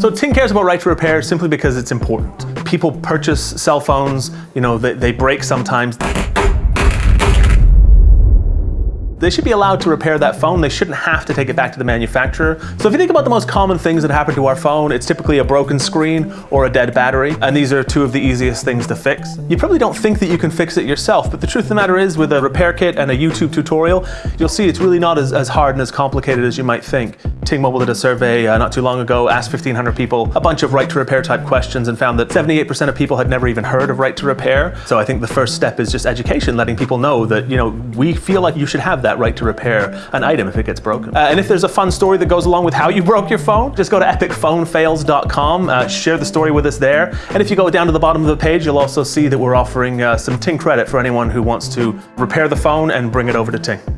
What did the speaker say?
So Ting cares about right to repair simply because it's important. People purchase cell phones, you know, they, they break sometimes. They should be allowed to repair that phone. They shouldn't have to take it back to the manufacturer. So if you think about the most common things that happen to our phone, it's typically a broken screen or a dead battery. And these are two of the easiest things to fix. You probably don't think that you can fix it yourself, but the truth of the matter is with a repair kit and a YouTube tutorial, you'll see it's really not as, as hard and as complicated as you might think. Ting Mobile did a survey uh, not too long ago, asked 1,500 people a bunch of right to repair type questions and found that 78% of people had never even heard of right to repair. So I think the first step is just education, letting people know that, you know, we feel like you should have that right to repair an item if it gets broken. Uh, and if there's a fun story that goes along with how you broke your phone, just go to epicphonefails.com, uh, share the story with us there. And if you go down to the bottom of the page, you'll also see that we're offering uh, some Ting credit for anyone who wants to repair the phone and bring it over to Ting.